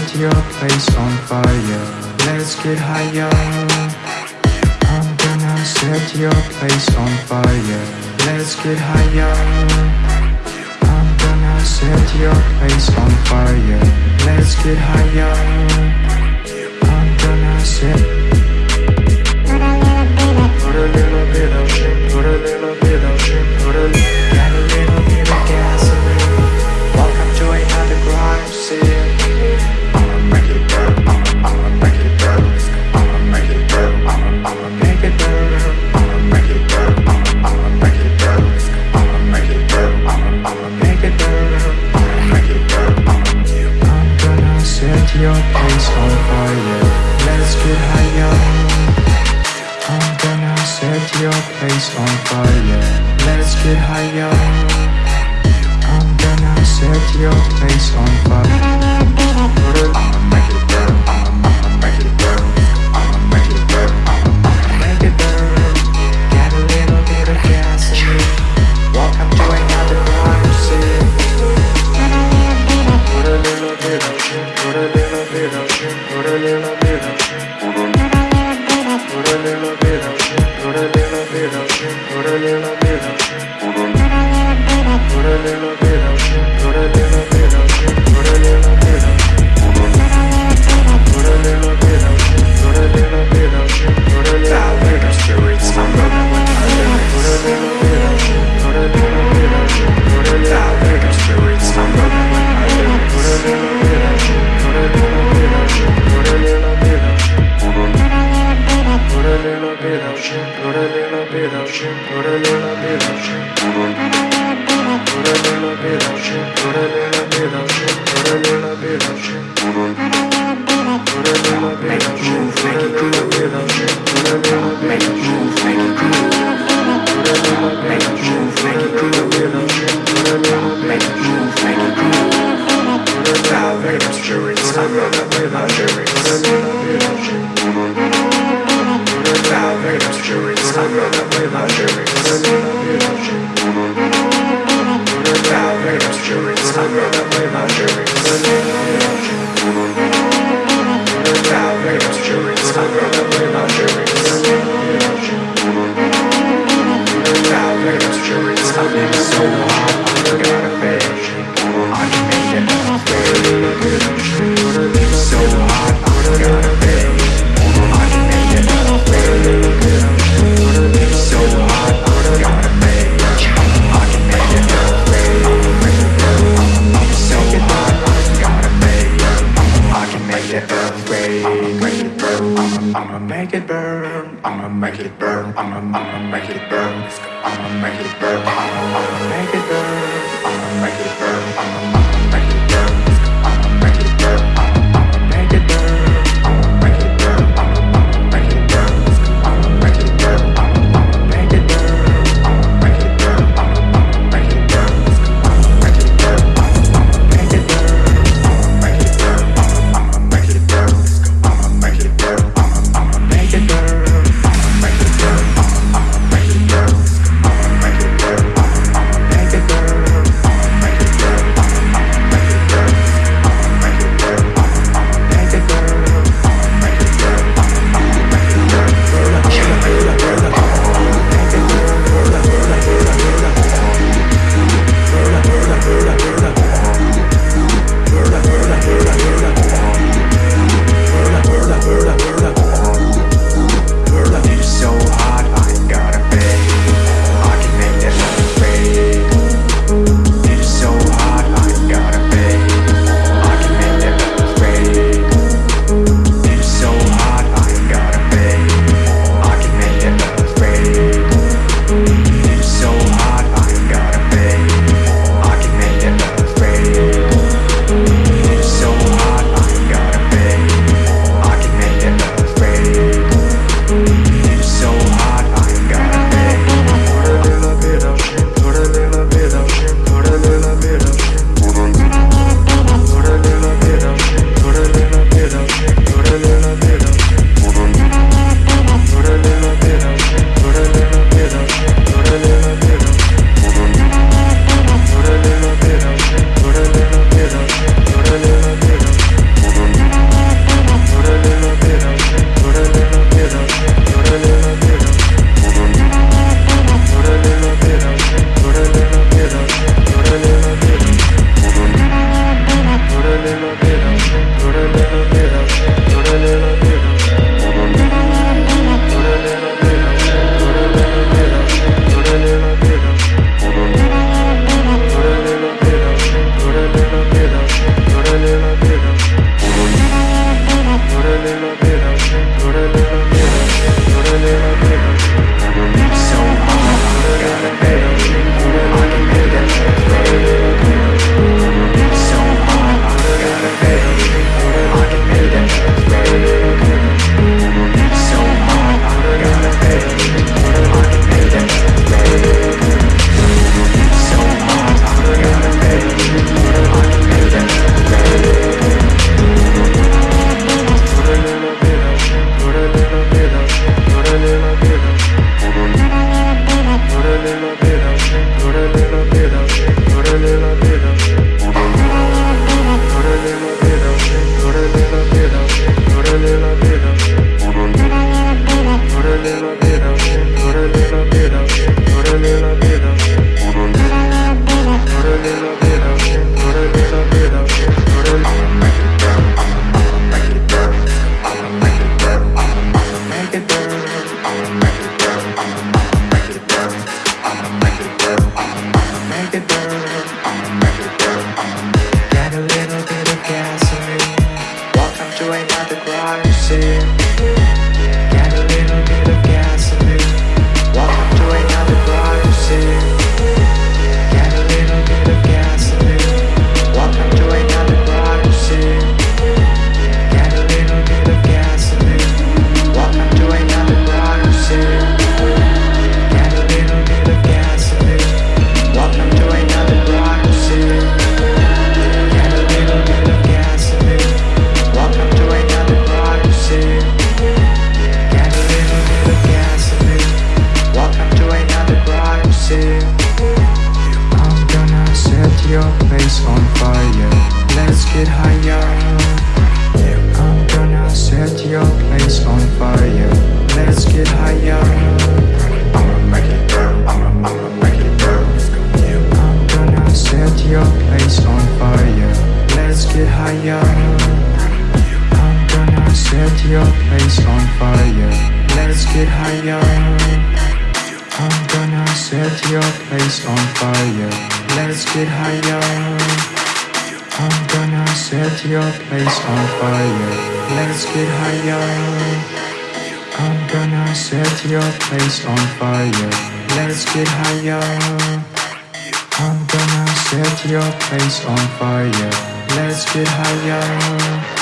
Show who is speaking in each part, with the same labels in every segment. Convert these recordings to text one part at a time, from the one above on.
Speaker 1: set your place on fire. Let's get higher. I'm gonna set your place on fire. Let's get higher. I'm gonna set your place on fire. Let's get higher. I'm gonna set. face on fire. Let's get higher. I'm gonna set your face on fire. run away my dreams. Your place on fire. Let's get higher. I'm gonna set your place on fire. Let's get higher. I'ma make it burn. I'ma, I'ma make it burn. I'm gonna set your place on fire. Let's get higher. I'm gonna set your place on fire. Let's get higher. I'm gonna set your place on fire. Let's get higher. I'm gonna set your place on fire. Let's get higher. I'm gonna set your place on fire. Let's get higher. I'm gonna set your place on fire. Let's get higher.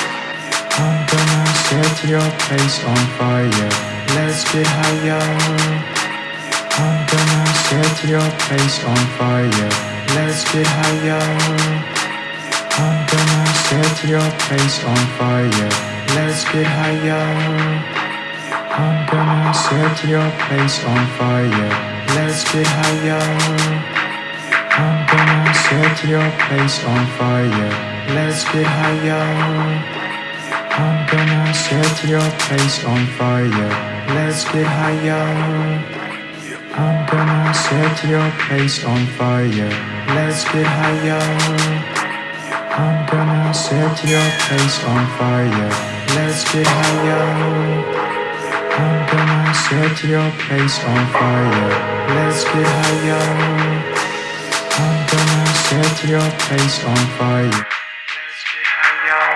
Speaker 1: I'm gonna set your place on fire. Let's get higher. I'm gonna set your place on fire. Let's get higher. I'm gonna set your place on fire. Let's get higher. I'm gonna set your place on fire. Let's get higher. I'm gonna set your place on fire. Let's get higher. I'm gonna set your place on fire. Let's get higher. I'm gonna set your place on fire. Let's get higher. I'm gonna set your place on fire. Let's get higher. I'm gonna set your place on fire. Let's get higher. I'm gonna set your place on fire. Let's get higher.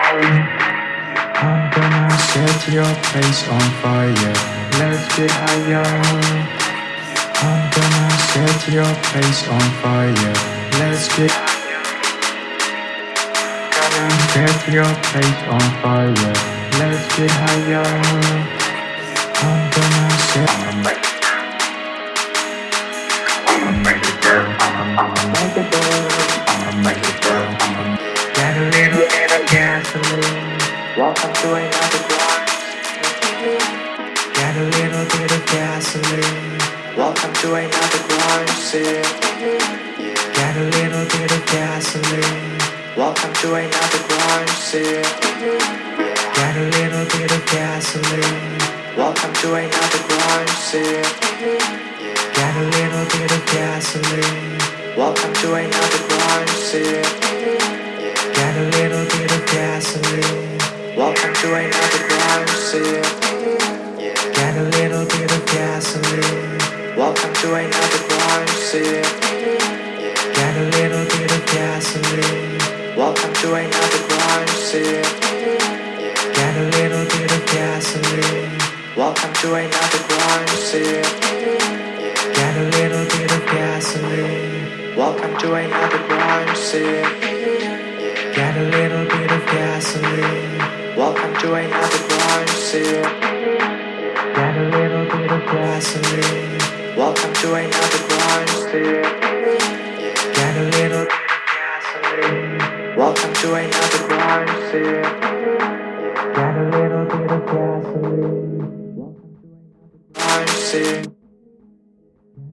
Speaker 1: I'm gonna set your place on fire. Let's get higher. I'm gonna set your place on fire. Let's get. Gonna set your place on fire. Let's get higher. I'm gonna set. I'ma make it. I'ma make it burn. I'ma, I'ma make it burn. I'ma make it burn. I'ma get a little bit of gasoline. Welcome to another grind. Got a little bit of gasoline. Welcome to another grind. Sit. Welcome to another grind. Sit. Got a little bit of gasoline. Welcome to another grind. Sit. Got a little bit of gasoline. Welcome to another grind. Sit. Got a little bit of gasoline. Welcome to another grind. Sit. Got a little bit of gasoline. Welcome to another grind. Sit. Welcome to another grind. Sit. Got a little bit of gasoline. Welcome to another grind. Sit. Got a little bit of gasoline. Welcome to another grind. Sit. Got a little bit of gasoline. Welcome to another grind. Sit. Got a little bit of gasoline. Welcome to another Welcome to another grind.